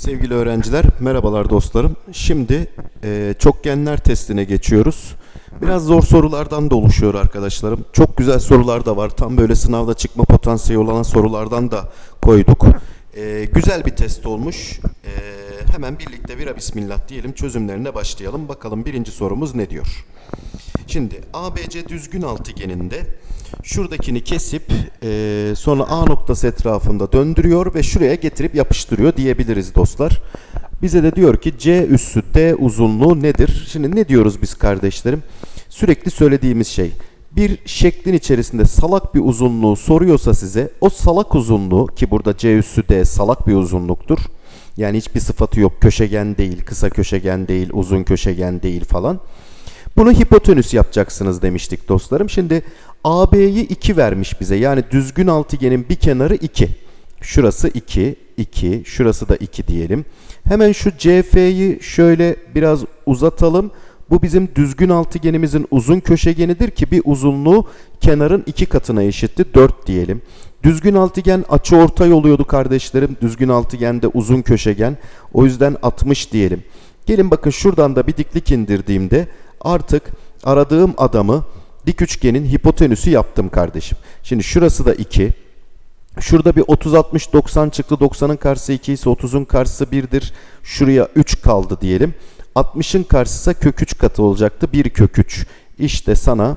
Sevgili öğrenciler, merhabalar dostlarım. Şimdi e, çokgenler testine geçiyoruz. Biraz zor sorulardan da oluşuyor arkadaşlarım. Çok güzel sorular da var. Tam böyle sınavda çıkma potansiyeli olan sorulardan da koyduk. E, güzel bir test olmuş. E, hemen birlikte vira bismillah diyelim çözümlerine başlayalım. Bakalım birinci sorumuz ne diyor? Şimdi ABC düzgün altıgeninde şuradakini kesip e, sonra A noktası etrafında döndürüyor ve şuraya getirip yapıştırıyor diyebiliriz dostlar. Bize de diyor ki C üssü D uzunluğu nedir? Şimdi ne diyoruz biz kardeşlerim? Sürekli söylediğimiz şey. Bir şeklin içerisinde salak bir uzunluğu soruyorsa size o salak uzunluğu ki burada C üssü D salak bir uzunluktur. Yani hiçbir sıfatı yok. Köşegen değil, kısa köşegen değil, uzun köşegen değil falan. Bunu hipotenüs yapacaksınız demiştik dostlarım. Şimdi AB'yi 2 vermiş bize. Yani düzgün altıgenin bir kenarı 2. Şurası 2, 2, şurası da 2 diyelim. Hemen şu CF'yi şöyle biraz uzatalım. Bu bizim düzgün altıgenimizin uzun köşegenidir ki bir uzunluğu kenarın iki katına eşitti. 4 diyelim. Düzgün altıgen açı ortay oluyordu kardeşlerim. Düzgün altıgende uzun köşegen. O yüzden 60 diyelim. Gelin bakın şuradan da bir diklik indirdiğimde artık aradığım adamı dik üçgenin hipotenüsü yaptım kardeşim. Şimdi şurası da 2. Şurada bir 30 60 90 çıktı. 90'ın karşısı 2 ise 30'un karşısı 1'dir. Şuraya 3 kaldı diyelim. 60'ın karşısı kök 3 katı olacaktı. 1 kök 3. İşte sana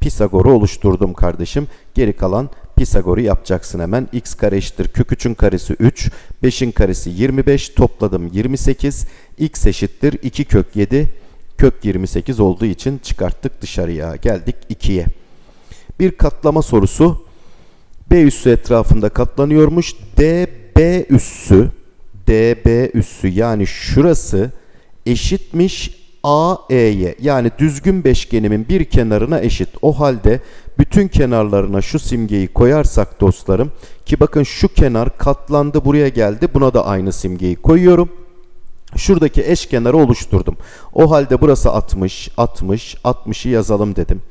Pisagor'u oluşturdum kardeşim. Geri kalan Pisagor'u yapacaksın hemen. x kare eşittir kök 3'ün karesi 3. 5'in karesi 25. Topladım 28. x eşittir 2 kök 7 kök 28 olduğu için çıkarttık dışarıya. Geldik 2'ye. Bir katlama sorusu. B üssü etrafında katlanıyormuş. DB üssü DB üssü yani şurası eşitmiş AE'ye yani düzgün beşgenimin bir kenarına eşit. O halde bütün kenarlarına şu simgeyi koyarsak dostlarım ki bakın şu kenar katlandı buraya geldi buna da aynı simgeyi koyuyorum. Şuradaki eşkenarı oluşturdum. O halde burası 60, 60, 60'ı yazalım dedim.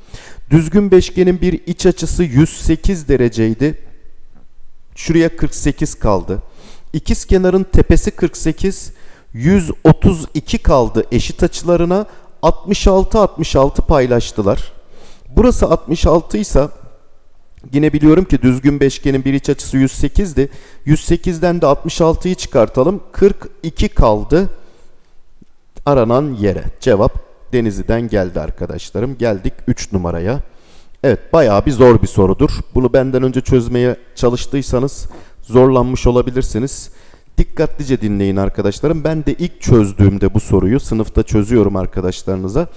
Düzgün beşgenin bir iç açısı 108 dereceydi. Şuraya 48 kaldı. İkiz kenarın tepesi 48, 132 kaldı eşit açılarına. 66 66 paylaştılar. Burası 66 ise Yine biliyorum ki düzgün beşgenin bir iç açısı 108'di. 108'den de 66'yı çıkartalım. 42 kaldı aranan yere. Cevap Denizli'den geldi arkadaşlarım. Geldik 3 numaraya. Evet bayağı bir zor bir sorudur. Bunu benden önce çözmeye çalıştıysanız zorlanmış olabilirsiniz. Dikkatlice dinleyin arkadaşlarım. Ben de ilk çözdüğümde bu soruyu sınıfta çözüyorum arkadaşlarınıza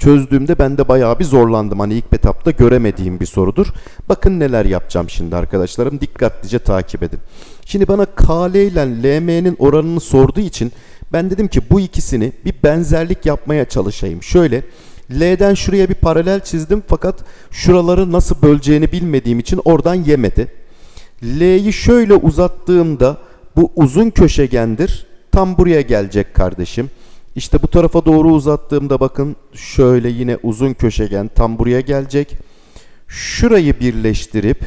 çözdüğümde ben de bayağı bir zorlandım. Hani ilk etapta göremediğim bir sorudur. Bakın neler yapacağım şimdi arkadaşlarım. Dikkatlice takip edin. Şimdi bana KL ile LM'nin oranını sorduğu için ben dedim ki bu ikisini bir benzerlik yapmaya çalışayım. Şöyle L'den şuraya bir paralel çizdim fakat şuraları nasıl böleceğini bilmediğim için oradan yemedi. L'yi şöyle uzattığımda bu uzun köşegendir. Tam buraya gelecek kardeşim. İşte bu tarafa doğru uzattığımda bakın şöyle yine uzun köşegen tam buraya gelecek. Şurayı birleştirip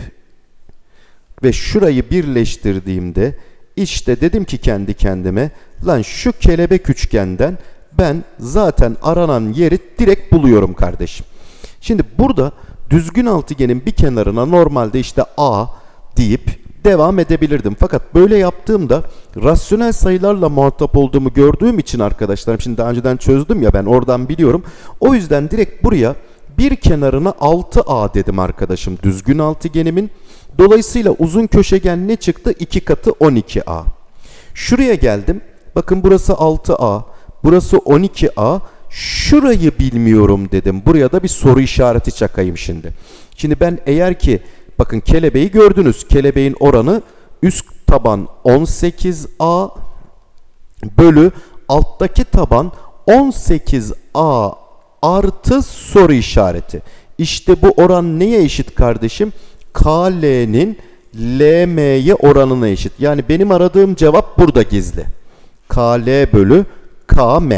ve şurayı birleştirdiğimde işte dedim ki kendi kendime lan şu kelebek üçgenden ben zaten aranan yeri direkt buluyorum kardeşim. Şimdi burada düzgün altıgenin bir kenarına normalde işte A deyip devam edebilirdim. Fakat böyle yaptığımda rasyonel sayılarla muhatap olduğumu gördüğüm için arkadaşlarım şimdi daha önceden çözdüm ya ben oradan biliyorum. O yüzden direkt buraya bir kenarına 6A dedim arkadaşım düzgün altıgenimin. Dolayısıyla uzun köşegen ne çıktı? 2 katı 12A. Şuraya geldim. Bakın burası 6A. Burası 12A. Şurayı bilmiyorum dedim. Buraya da bir soru işareti çakayım şimdi. Şimdi ben eğer ki Bakın kelebeği gördünüz. Kelebeğin oranı üst taban 18A bölü alttaki taban 18A artı soru işareti. İşte bu oran neye eşit kardeşim? KL'nin LM'ye oranına eşit. Yani benim aradığım cevap burada gizli. KL bölü KM.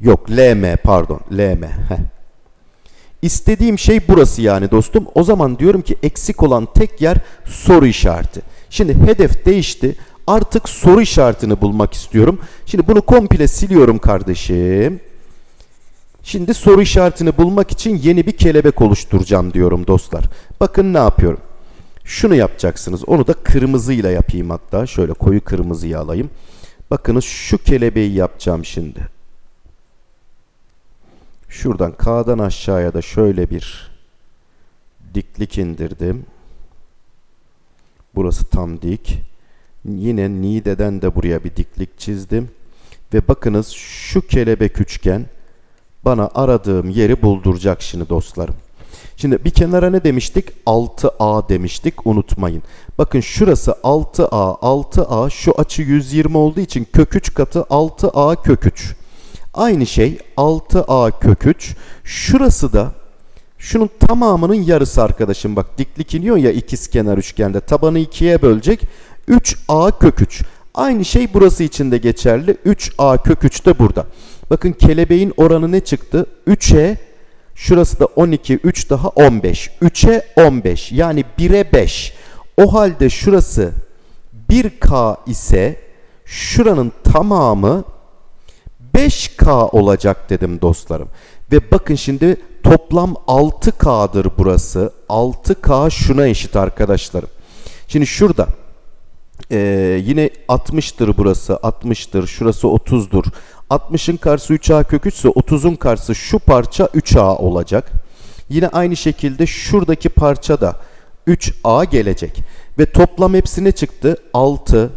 Yok LM pardon LM. Heh. İstediğim şey burası yani dostum. O zaman diyorum ki eksik olan tek yer soru işareti. Şimdi hedef değişti. Artık soru işaretini bulmak istiyorum. Şimdi bunu komple siliyorum kardeşim. Şimdi soru işaretini bulmak için yeni bir kelebek oluşturacağım diyorum dostlar. Bakın ne yapıyorum. Şunu yapacaksınız. Onu da kırmızıyla yapayım hatta. Şöyle koyu kırmızıyı alayım. Bakınız şu kelebeği yapacağım şimdi. Şuradan K'dan aşağıya da şöyle bir diklik indirdim. Burası tam dik. Yine Nide'den de buraya bir diklik çizdim. Ve bakınız şu kelebek üçgen bana aradığım yeri bulduracak şimdi dostlarım. Şimdi bir kenara ne demiştik? 6A demiştik unutmayın. Bakın şurası 6A, 6A şu açı 120 olduğu için kök 3 katı 6A kök 3. Aynı şey 6A kök 3. Şurası da şunun tamamının yarısı arkadaşım. Bak diklik iniyor ya ikizkenar üçgende. Tabanı ikiye bölecek. 3A kök 3. Aynı şey burası için de geçerli. 3A kök 3 de burada. Bakın kelebeğin oranı ne çıktı? 3'e şurası da 12, 3 daha 15. 3'e 15 yani 1'e 5. O halde şurası 1K ise şuranın tamamı 5K olacak dedim dostlarım. Ve bakın şimdi toplam 6K'dır burası. 6K şuna eşit arkadaşlarım. Şimdi şurada ee, yine 60'tır burası 60'tır şurası 30'dur 60'ın karşısı 3a kök 3 ise 30'un karşısı şu parça 3a olacak yine aynı şekilde şuradaki parça da 3a gelecek ve toplam hepsi ne çıktı 6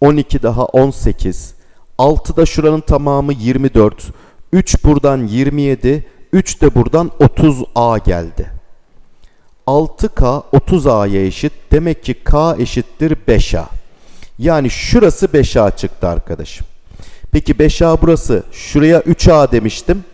12 daha 18 6 da şuranın tamamı 24 3 buradan 27 3 de buradan 30a geldi 6K 30A'ya eşit. Demek ki K eşittir 5A. Yani şurası 5A çıktı arkadaşım. Peki 5A burası. Şuraya 3A demiştim.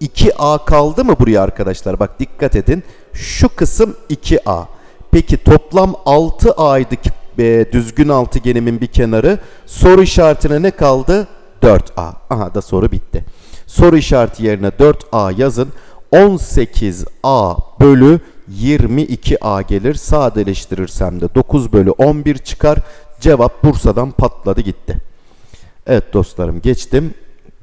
2A kaldı mı buraya arkadaşlar? Bak dikkat edin. Şu kısım 2A. Peki toplam 6A'ydı e, düzgün altıgenimin bir kenarı. Soru işaretine ne kaldı? 4A. Aha da soru bitti. Soru işareti yerine 4A yazın. 18A bölü 22A gelir. Sadeleştirirsem de 9 bölü 11 çıkar. Cevap Bursa'dan patladı gitti. Evet dostlarım geçtim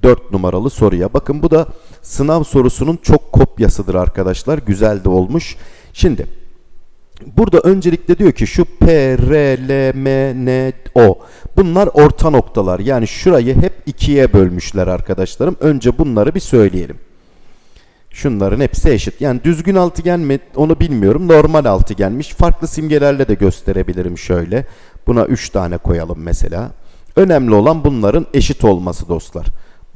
4 numaralı soruya. Bakın bu da sınav sorusunun çok kopyasıdır arkadaşlar. Güzel de olmuş. Şimdi burada öncelikle diyor ki şu P, R, L, M, N, O. Bunlar orta noktalar. Yani şurayı hep ikiye bölmüşler arkadaşlarım. Önce bunları bir söyleyelim. Şunların hepsi eşit. Yani düzgün altıgen mi onu bilmiyorum. Normal altıgenmiş. Farklı simgelerle de gösterebilirim şöyle. Buna 3 tane koyalım mesela. Önemli olan bunların eşit olması dostlar.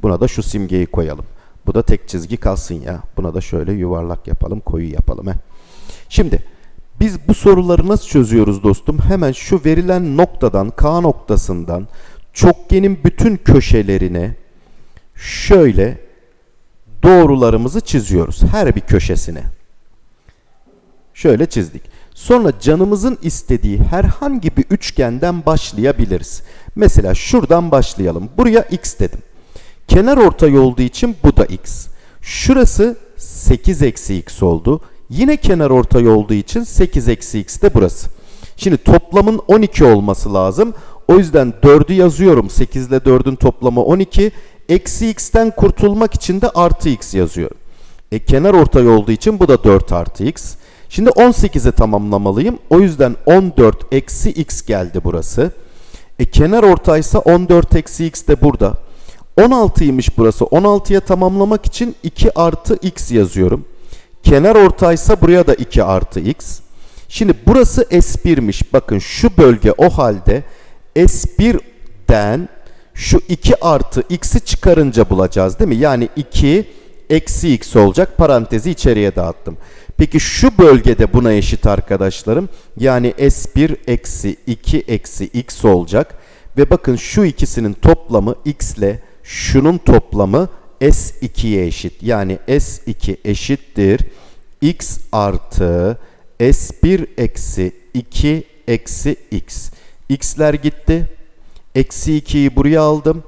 Buna da şu simgeyi koyalım. Bu da tek çizgi kalsın ya. Buna da şöyle yuvarlak yapalım, koyu yapalım. He. Şimdi biz bu soruları nasıl çözüyoruz dostum? Hemen şu verilen noktadan, K noktasından çokgenin bütün köşelerine şöyle doğrularımızı çiziyoruz. Her bir köşesine. Şöyle çizdik. Sonra canımızın istediği herhangi bir üçgenden başlayabiliriz. Mesela şuradan başlayalım. Buraya x dedim. Kenar ortay olduğu için bu da x. Şurası 8 eksi x oldu. Yine kenar ortay olduğu için 8 eksi x de burası. Şimdi toplamın 12 olması lazım. O yüzden 4'ü yazıyorum. 8 ile 4'ün toplamı 12. Eksi x'ten kurtulmak için de artı x yazıyorum. E, kenar ortay olduğu için bu da 4 artı x. Şimdi 18'e tamamlamalıyım. O yüzden 14 eksi x geldi burası. E, kenar ortaysa 14 eksi x de burada. 16'ymış burası. 16'ya tamamlamak için 2 artı x yazıyorum. Kenar ortaysa buraya da 2 artı x. Şimdi burası S1'miş. Bakın şu bölge o halde S1'den şu 2 artı x'i çıkarınca bulacağız değil mi? Yani 2 eksi x olacak. Parantezi içeriye dağıttım. Peki şu bölgede buna eşit arkadaşlarım. Yani S1 eksi 2 eksi x olacak. Ve bakın şu ikisinin toplamı x ile şunun toplamı S2'ye eşit. Yani S2 eşittir. X artı S1 eksi 2 eksi x. x'ler gitti. Eksi 2'yi buraya aldım.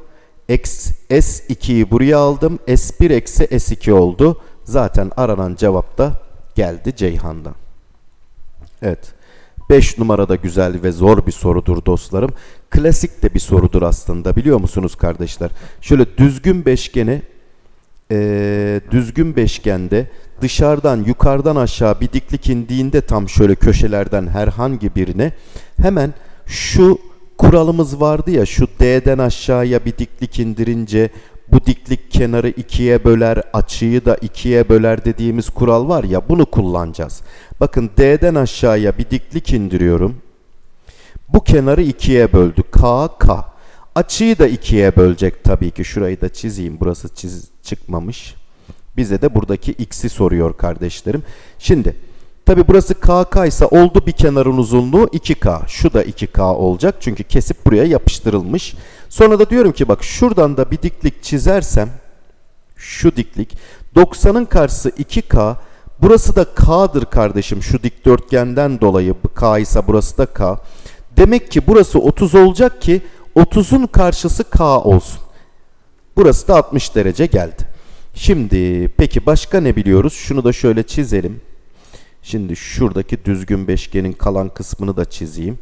S2'yi buraya aldım. S1 eksi S2 oldu. Zaten aranan cevap da geldi Ceyhan'dan. Evet. 5 numarada güzel ve zor bir sorudur dostlarım. Klasik de bir sorudur aslında biliyor musunuz kardeşler? Şöyle düzgün beşgeni eee, düzgün beşgende dışarıdan yukarıdan aşağı bir diklik indiğinde tam şöyle köşelerden herhangi birine hemen şu kuralımız vardı ya şu D'den aşağıya bir diklik indirince bu diklik kenarı ikiye böler, açıyı da ikiye böler dediğimiz kural var ya bunu kullanacağız. Bakın D'den aşağıya bir diklik indiriyorum. Bu kenarı ikiye böldü. K, K. Açıyı da ikiye bölecek tabii ki. Şurayı da çizeyim. Burası çiz çıkmamış. Bize de buradaki x'i soruyor kardeşlerim. Şimdi tabii burası KK ise oldu bir kenarın uzunluğu 2K. Şu da 2K olacak. Çünkü kesip buraya yapıştırılmış. Sonra da diyorum ki bak şuradan da bir diklik çizersem şu diklik 90'ın karşısı 2K burası da K'dır kardeşim şu dikdörtgenden dolayı K ise burası da K. Demek ki burası 30 olacak ki 30'un karşısı K olsun. Burası da 60 derece geldi. Şimdi peki başka ne biliyoruz? Şunu da şöyle çizelim. Şimdi şuradaki düzgün beşgenin kalan kısmını da çizeyim.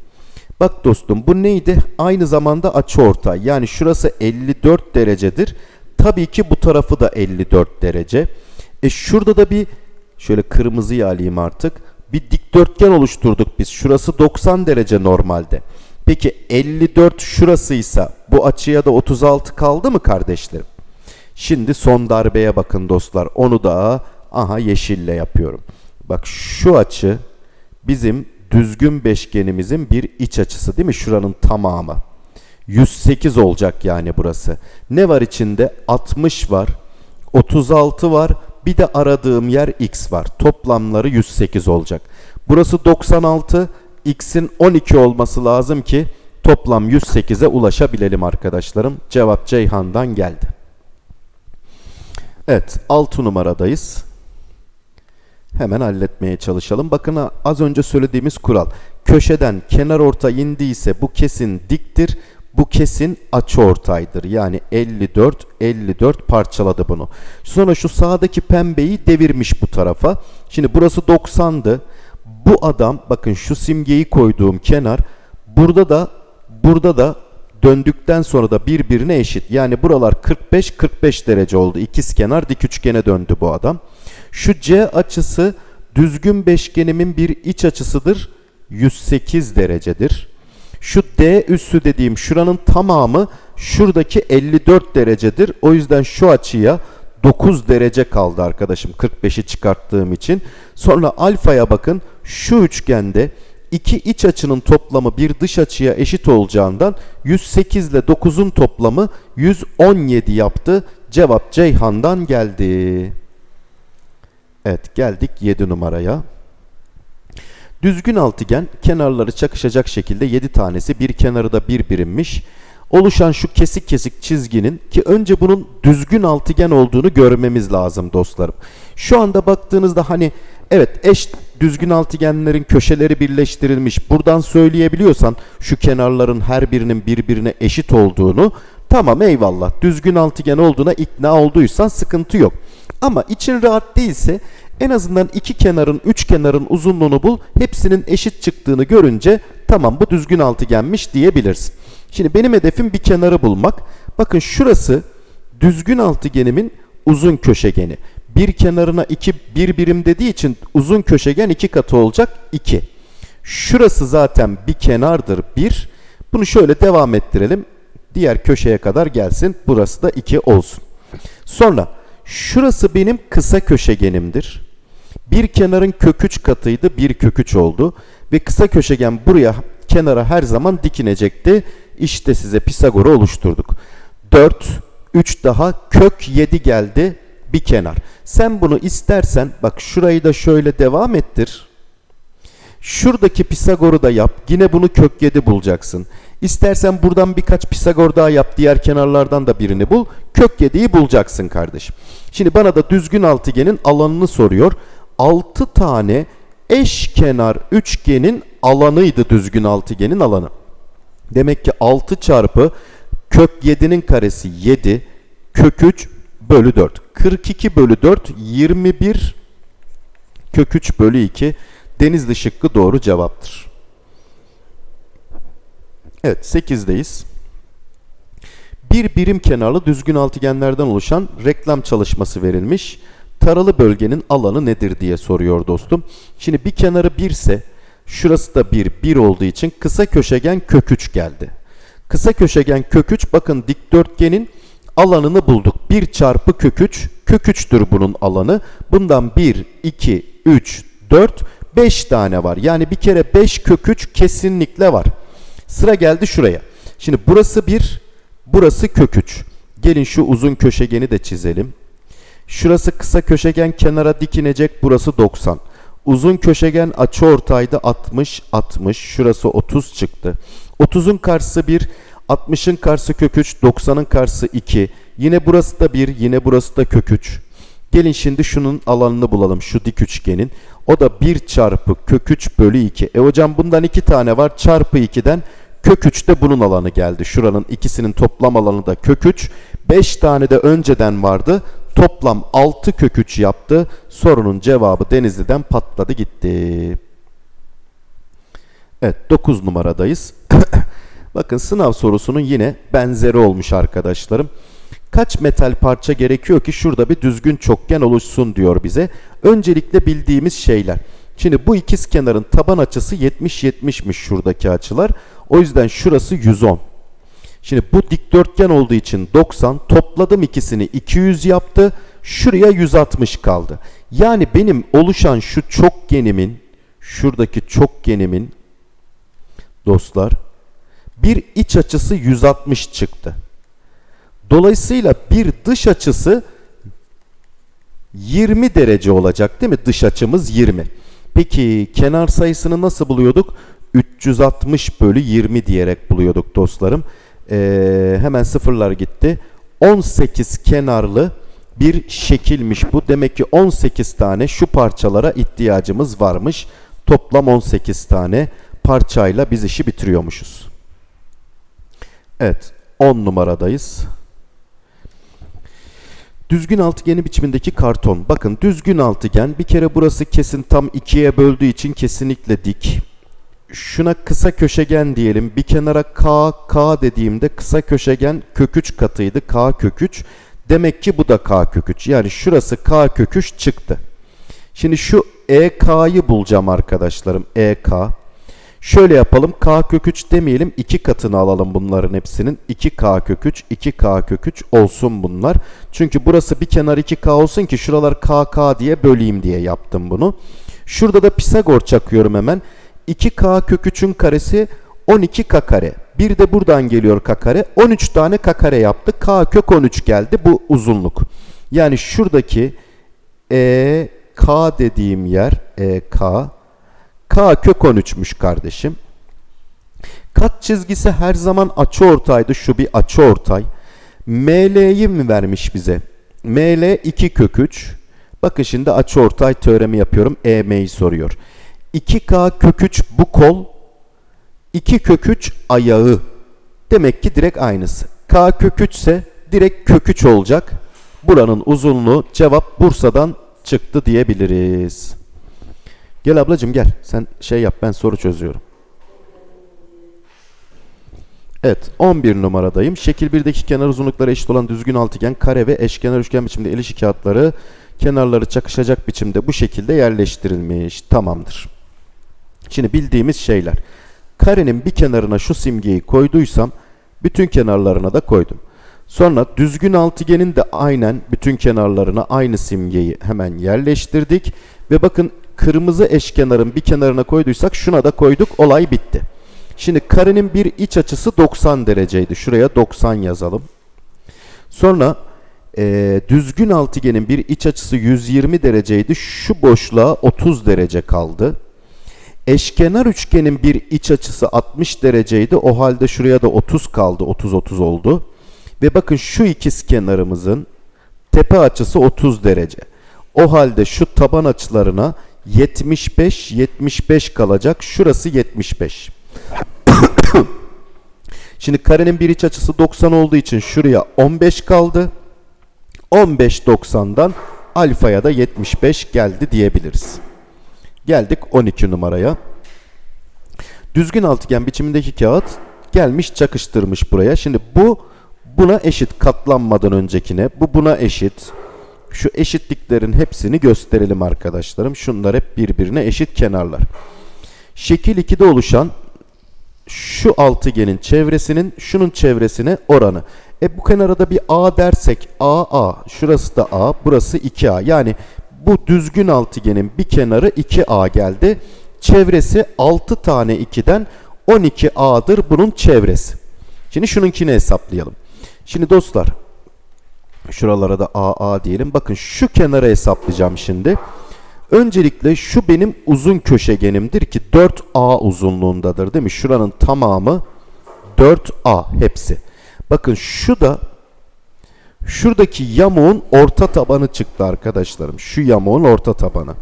Bak dostum bu neydi? Aynı zamanda açıortay. Yani şurası 54 derecedir. Tabii ki bu tarafı da 54 derece. E şurada da bir şöyle kırmızıyı alayım artık. Bir dikdörtgen oluşturduk biz. Şurası 90 derece normalde. Peki 54 şurasıysa bu açıya da 36 kaldı mı kardeşlerim? Şimdi son darbeye bakın dostlar. Onu da aha yeşille yapıyorum. Bak şu açı bizim düzgün beşgenimizin bir iç açısı değil mi? Şuranın tamamı. 108 olacak yani burası. Ne var içinde? 60 var. 36 var. Bir de aradığım yer x var. Toplamları 108 olacak. Burası 96. X'in 12 olması lazım ki toplam 108'e ulaşabilelim arkadaşlarım. Cevap Ceyhan'dan geldi. Evet 6 numaradayız. Hemen halletmeye çalışalım. Bakın az önce söylediğimiz kural. Köşeden kenar orta indiyse bu kesin diktir. Bu kesin açıortaydır. Yani 54 54 parçaladı bunu. Sonra şu sağdaki pembeyi devirmiş bu tarafa. Şimdi burası 90'dı. Bu adam bakın şu simgeyi koyduğum kenar burada da burada da döndükten sonra da birbirine eşit. Yani buralar 45 45 derece oldu. İkiz kenar dik üçgene döndü bu adam. Şu C açısı düzgün beşgenimin bir iç açısıdır. 108 derecedir. Şu D üssü dediğim şuranın tamamı şuradaki 54 derecedir. O yüzden şu açıya 9 derece kaldı arkadaşım 45'i çıkarttığım için. Sonra alfaya bakın şu üçgende iki iç açının toplamı bir dış açıya eşit olacağından 108 ile 9'un toplamı 117 yaptı. Cevap Ceyhan'dan geldi. Evet geldik 7 numaraya. Düzgün altıgen kenarları çakışacak şekilde 7 tanesi bir kenarı da bir birimmiş. Oluşan şu kesik kesik çizginin ki önce bunun düzgün altıgen olduğunu görmemiz lazım dostlarım. Şu anda baktığınızda hani evet eş düzgün altıgenlerin köşeleri birleştirilmiş. Buradan söyleyebiliyorsan şu kenarların her birinin birbirine eşit olduğunu tamam eyvallah düzgün altıgen olduğuna ikna olduysan sıkıntı yok. Ama için rahat değilse en azından iki kenarın, üç kenarın uzunluğunu bul. Hepsinin eşit çıktığını görünce tamam bu düzgün altıgenmiş diyebilirsin. Şimdi benim hedefim bir kenarı bulmak. Bakın şurası düzgün altıgenimin uzun köşegeni. Bir kenarına iki bir birim dediği için uzun köşegen iki katı olacak 2. Şurası zaten bir kenardır 1. Bunu şöyle devam ettirelim. Diğer köşeye kadar gelsin. Burası da 2 olsun. Sonra şurası benim kısa köşegenimdir. Bir kenarın kök 3 katıydı. Bir kök 3 oldu. Ve kısa köşegen buraya kenara her zaman dikinecekti. İşte size Pisagor'u oluşturduk. 4, 3 daha kök 7 geldi bir kenar. Sen bunu istersen bak şurayı da şöyle devam ettir. Şuradaki Pisagor'u da yap. Yine bunu kök 7 bulacaksın. İstersen buradan birkaç Pisagor daha yap. Diğer kenarlardan da birini bul. Kök 7'yi bulacaksın kardeşim. Şimdi bana da düzgün altıgenin alanını soruyor. 6 tane eşkenar üçgenin alanıydı düzgün altıgenin alanı. Demek ki 6 çarpı kök 7'nin karesi 7 kök 3 bölü 4. 42 bölü 4 21 kök 3 bölü 2 Denizli şıkkı doğru cevaptır. Evet 8'deyiz. Bir birim kenarlı düzgün altıgenlerden oluşan reklam çalışması verilmiş. Taralı bölgenin alanı nedir diye soruyor dostum. Şimdi bir kenarı 1 ise şurası da 1, 1 olduğu için kısa köşegen kök 3 geldi. Kısa köşegen kök 3 bakın dikdörtgenin alanını bulduk. 1 çarpı kök 3 kök 3'tür bunun alanı. Bundan 1, 2, 3, 4, 5 tane var. Yani bir kere 5 kök 3 kesinlikle var. Sıra geldi şuraya. Şimdi burası 1, burası kök 3. Gelin şu uzun köşegeni de çizelim. Şurası kısa köşegen kenara dikinecek. Burası 90. Uzun köşegen açıortayda 60, 60. Şurası 30 çıktı. 30'un karşısı 1, 60'ın karşısı kök 3, 90'ın karşısı 2. Yine burası da 1, yine burası da kök 3. Gelin şimdi şunun alanını bulalım şu dik üçgenin. O da 1 çarpı kök 3 bölü 2. E hocam bundan 2 tane var. Çarpı 2'den kök 3 de bunun alanı geldi. Şuranın ikisinin toplam alanı da kök 3. 5 tane de önceden vardı. Toplam 6 kök 3 yaptı. Sorunun cevabı Denizli'den patladı gitti. Evet 9 numaradayız. Bakın sınav sorusunun yine benzeri olmuş arkadaşlarım. Kaç metal parça gerekiyor ki şurada bir düzgün çokgen oluşsun diyor bize. Öncelikle bildiğimiz şeyler. Şimdi bu ikiz kenarın taban açısı 70-70'miş şuradaki açılar. O yüzden şurası 110. Şimdi bu dikdörtgen olduğu için 90 topladım ikisini 200 yaptı. Şuraya 160 kaldı. Yani benim oluşan şu çokgenimin şuradaki çokgenimin dostlar bir iç açısı 160 çıktı. Dolayısıyla bir dış açısı 20 derece olacak değil mi? Dış açımız 20. Peki kenar sayısını nasıl buluyorduk? 360 bölü 20 diyerek buluyorduk dostlarım. Ee, hemen sıfırlar gitti. 18 kenarlı bir şekilmiş bu. Demek ki 18 tane şu parçalara ihtiyacımız varmış. Toplam 18 tane parçayla biz işi bitiriyormuşuz. Evet 10 numaradayız. Düzgün altıgeni biçimindeki karton. Bakın düzgün altıgen bir kere burası kesin tam ikiye böldüğü için kesinlikle dik. Şuna kısa köşegen diyelim. Bir kenara k, k dediğimde kısa köşegen kök 3 katıydı. k kök 3. Demek ki bu da k kök 3. Yani şurası k kök 3 çıktı. Şimdi şu EK'yı bulacağım arkadaşlarım. EK. Şöyle yapalım. K kök 3 demeyelim. 2 katını alalım bunların hepsinin. 2K kök 3, 2K kök 3 olsun bunlar. Çünkü burası bir kenar 2K olsun ki şuralar KK diye böleyim diye yaptım bunu. Şurada da Pisagor çakıyorum hemen. 2K kök 3'ün karesi 12K kare. Bir de buradan geliyor K kare. 13 tane K kare yaptı. K kök 13 geldi bu uzunluk. Yani şuradaki EK dediğim yer EK K kök 13'müş kardeşim. Kat çizgisi her zaman açıortaydı. Şu bir açıortay. ML'yi mi vermiş bize? ML 2 kök 3. Bakın şimdi açıortay teoremi yapıyorum. EM'yi soruyor. 2K kök 3 bu kol. 2 kök 3 ayağı. Demek ki direkt aynısı. K kök 3 ise direkt kök 3 olacak. Buranın uzunluğu cevap Bursa'dan çıktı diyebiliriz. Gel ablacığım gel. Sen şey yap ben soru çözüyorum. Evet 11 numaradayım. Şekil 1'deki kenar uzunlukları eşit olan düzgün altıgen, kare ve eşkenar üçgen biçimde el işi kağıtları kenarları çakışacak biçimde bu şekilde yerleştirilmiş. Tamamdır. Şimdi bildiğimiz şeyler. Karenin bir kenarına şu simgeyi koyduysam bütün kenarlarına da koydum. Sonra düzgün altıgenin de aynen bütün kenarlarına aynı simgeyi hemen yerleştirdik. Ve bakın kırmızı eşkenarın bir kenarına koyduysak şuna da koyduk. Olay bitti. Şimdi karenin bir iç açısı 90 dereceydi. Şuraya 90 yazalım. Sonra e, düzgün altıgenin bir iç açısı 120 dereceydi. Şu boşluğa 30 derece kaldı. Eşkenar üçgenin bir iç açısı 60 dereceydi. O halde şuraya da 30 kaldı. 30-30 oldu. Ve bakın şu ikiz kenarımızın tepe açısı 30 derece. O halde şu taban açılarına 75 75 kalacak. Şurası 75. Şimdi karenin bir iç açısı 90 olduğu için şuraya 15 kaldı. 15 90'dan alfaya da 75 geldi diyebiliriz. Geldik 12 numaraya. Düzgün altıgen biçimindeki kağıt gelmiş çakıştırmış buraya. Şimdi bu buna eşit katlanmadan öncekine. Bu buna eşit. Şu eşitliklerin hepsini gösterelim arkadaşlarım. Şunlar hep birbirine eşit kenarlar. Şekil 2'de oluşan şu altıgenin çevresinin şunun çevresine oranı. E bu kenara da bir A dersek A A. Şurası da A, burası 2A. Yani bu düzgün altıgenin bir kenarı 2A geldi. Çevresi 6 tane 2'den 12A'dır bunun çevresi. Şimdi şununkini hesaplayalım. Şimdi dostlar şuralara da AA diyelim. Bakın şu kenara hesaplayacağım şimdi. Öncelikle şu benim uzun köşegenimdir ki 4A uzunluğundadır değil mi? Şuranın tamamı 4A hepsi. Bakın şu da şuradaki yamuğun orta tabanı çıktı arkadaşlarım. Şu yamuğun orta tabanı.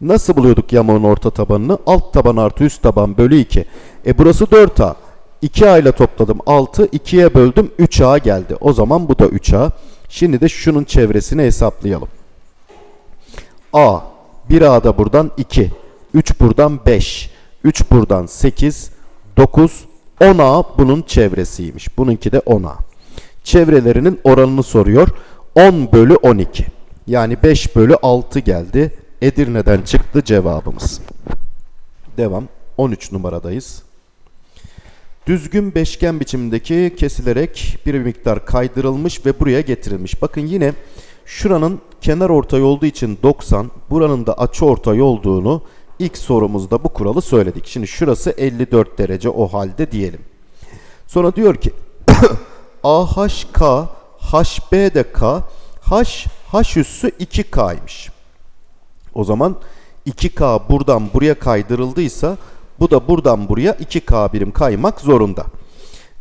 Nasıl buluyorduk yamuğun orta tabanını? Alt taban artı üst taban bölü 2. E burası 4A. 2A ile topladım 6. 2'ye böldüm 3A geldi. O zaman bu da 3A. Şimdi de şunun çevresini hesaplayalım. A. 1A da buradan 2. 3 buradan 5. 3 buradan 8. 9. 10A bunun çevresiymiş. Bununki de 10A. Çevrelerinin oranını soruyor. 10 bölü 12. Yani 5 bölü 6 geldi. Edirne'den çıktı cevabımız. Devam. 13 numaradayız. Düzgün beşgen biçimindeki kesilerek bir miktar kaydırılmış ve buraya getirilmiş. Bakın yine şuranın kenar ortay olduğu için 90, buranın da açı ortay olduğunu ilk sorumuzda bu kuralı söyledik. Şimdi şurası 54 derece o halde diyelim. Sonra diyor ki AHK, HB de K, H, H üssü 2K'ymış. O zaman 2K buradan buraya kaydırıldıysa bu da buradan buraya 2K birim kaymak zorunda.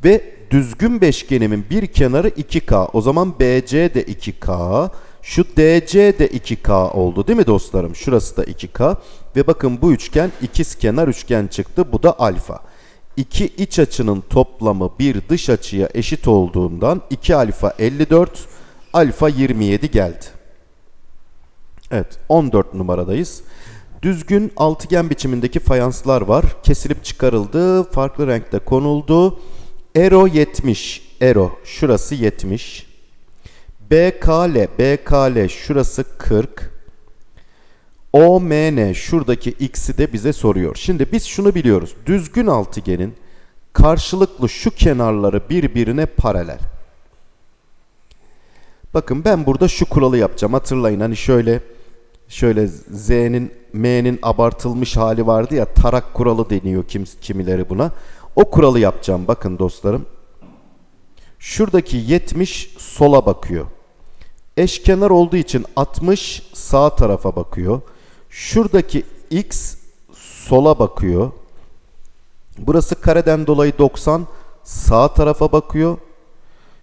Ve düzgün beşgenimin bir kenarı 2K. O zaman BC de 2K. Şu DC de 2K oldu değil mi dostlarım? Şurası da 2K. Ve bakın bu üçgen ikiz kenar üçgen çıktı. Bu da alfa. İki iç açının toplamı bir dış açıya eşit olduğundan 2 alfa 54, alfa 27 geldi. Evet 14 numaradayız. Düzgün altıgen biçimindeki fayanslar var. Kesilip çıkarıldı. Farklı renkte konuldu. Ero 70. Ero. Şurası 70. BKL. BKL. Şurası 40. OMN. Şuradaki x'i de bize soruyor. Şimdi biz şunu biliyoruz. Düzgün altıgenin karşılıklı şu kenarları birbirine paralel. Bakın ben burada şu kuralı yapacağım. Hatırlayın hani şöyle şöyle Z'nin M'nin abartılmış hali vardı ya tarak kuralı deniyor kim, kimileri buna. O kuralı yapacağım bakın dostlarım. Şuradaki 70 sola bakıyor. Eşkenar olduğu için 60 sağ tarafa bakıyor. Şuradaki x sola bakıyor. Burası kareden dolayı 90 sağ tarafa bakıyor.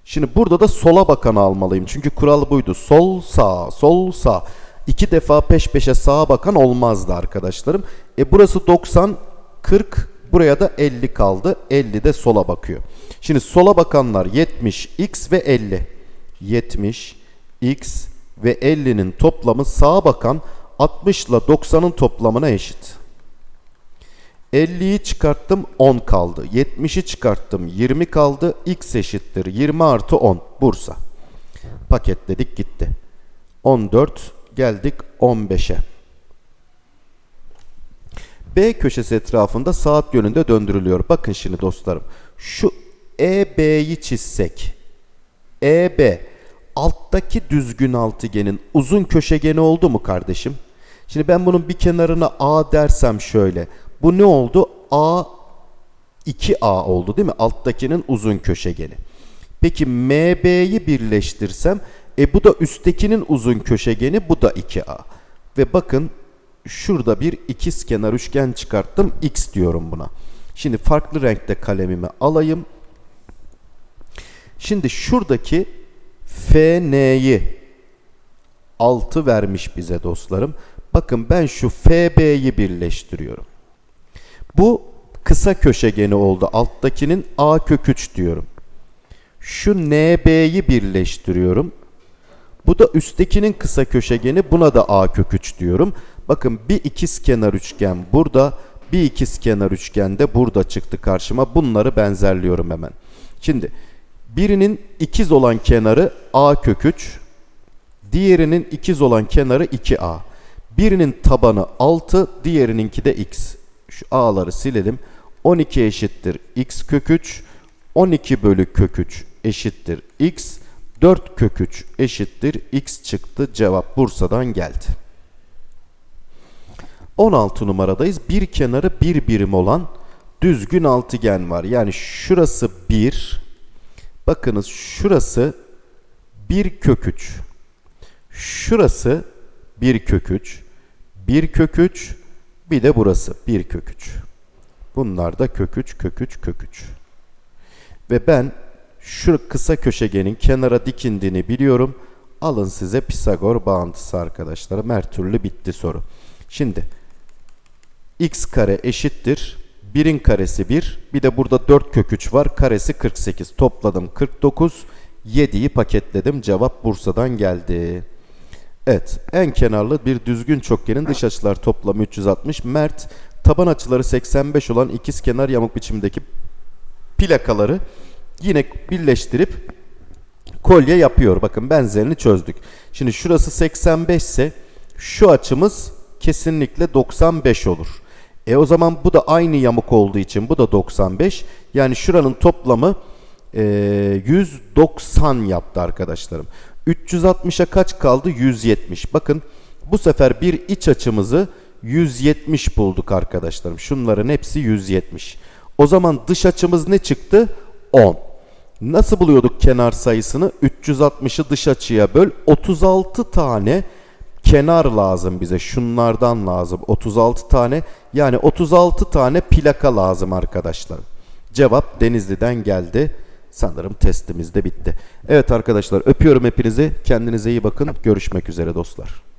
Şimdi burada da sola bakanı almalıyım. Çünkü kural buydu. Sol sağ, sol sağ. İki defa peş peşe sağa bakan olmazdı arkadaşlarım. E burası 90, 40, buraya da 50 kaldı. 50 de sola bakıyor. Şimdi sola bakanlar 70, x ve 50. 70, x ve 50'nin toplamı sağa bakan 60 ile 90'ın toplamına eşit. 50'yi çıkarttım 10 kaldı. 70'i çıkarttım 20 kaldı. X eşittir 20 artı 10. Bursa. Paketledik gitti. 14 geldik 15'e. B köşesi etrafında saat yönünde döndürülüyor. Bakın şimdi dostlarım. Şu EB'yi çizsek. EB alttaki düzgün altıgenin uzun köşegeni oldu mu kardeşim? Şimdi ben bunun bir kenarına A dersem şöyle. Bu ne oldu? A 2A oldu değil mi? Alttakinin uzun köşegeni. Peki MB'yi birleştirsem e bu da üsttekinin uzun köşegeni bu da 2A. Ve bakın şurada bir ikiz kenar üçgen çıkarttım. X diyorum buna. Şimdi farklı renkte kalemimi alayım. Şimdi şuradaki FN'yi 6 vermiş bize dostlarım. Bakın ben şu FB'yi birleştiriyorum. Bu kısa köşegeni oldu. Alttakinin A kök 3 diyorum. Şu NB'yi birleştiriyorum. Bu da üsttekinin kısa köşegeni. Buna da A kök 3 diyorum. Bakın bir ikiz kenar üçgen burada. Bir ikizkenar üçgende burada çıktı karşıma. Bunları benzerliyorum hemen. Şimdi birinin ikiz olan kenarı a kök 3. Diğerinin ikiz olan kenarı 2a. Birinin tabanı 6, diğerininki de x. Şu a'ları silelim. 12 eşittir x kök 3. 12 bölü kök 3 eşittir x. 4 kök 3 eşittir x çıktı. Cevap Bursa'dan geldi. 16 numaradayız. Bir kenarı bir birim olan düzgün altıgen var. Yani şurası 1. Bakınız şurası 1 kök 3. Şurası 1 kök 3. 1 kök 3. Bir de burası 1 kök 3. Bunlar da kök 3, kök 3, kök 3. Ve ben şu kısa köşegenin kenara dikindiğini biliyorum. Alın size Pisagor bağıntısı arkadaşlarım. Her türlü bitti soru. Şimdi x kare eşittir. 1'in karesi 1. Bir de burada 4 kök 3 var. Karesi 48. Topladım 49. 7'yi paketledim. Cevap Bursa'dan geldi. Evet. En kenarlı bir düzgün çokgenin dış açılar toplamı 360. Mert taban açıları 85 olan ikiz kenar yamuk biçimindeki plakaları yine birleştirip kolye yapıyor. Bakın benzerini çözdük. Şimdi şurası 85 ise şu açımız kesinlikle 95 olur. E o zaman bu da aynı yamuk olduğu için bu da 95. Yani şuranın toplamı e, 190 yaptı arkadaşlarım. 360'a kaç kaldı? 170. Bakın bu sefer bir iç açımızı 170 bulduk arkadaşlarım. Şunların hepsi 170. O zaman dış açımız ne çıktı? 10. Nasıl buluyorduk kenar sayısını? 360'ı dış açıya böl. 36 tane kenar lazım bize. Şunlardan lazım. 36 tane. Yani 36 tane plaka lazım arkadaşlarım. Cevap Denizli'den geldi. Sanırım testimiz de bitti. Evet arkadaşlar öpüyorum hepinizi. Kendinize iyi bakın. Görüşmek üzere dostlar.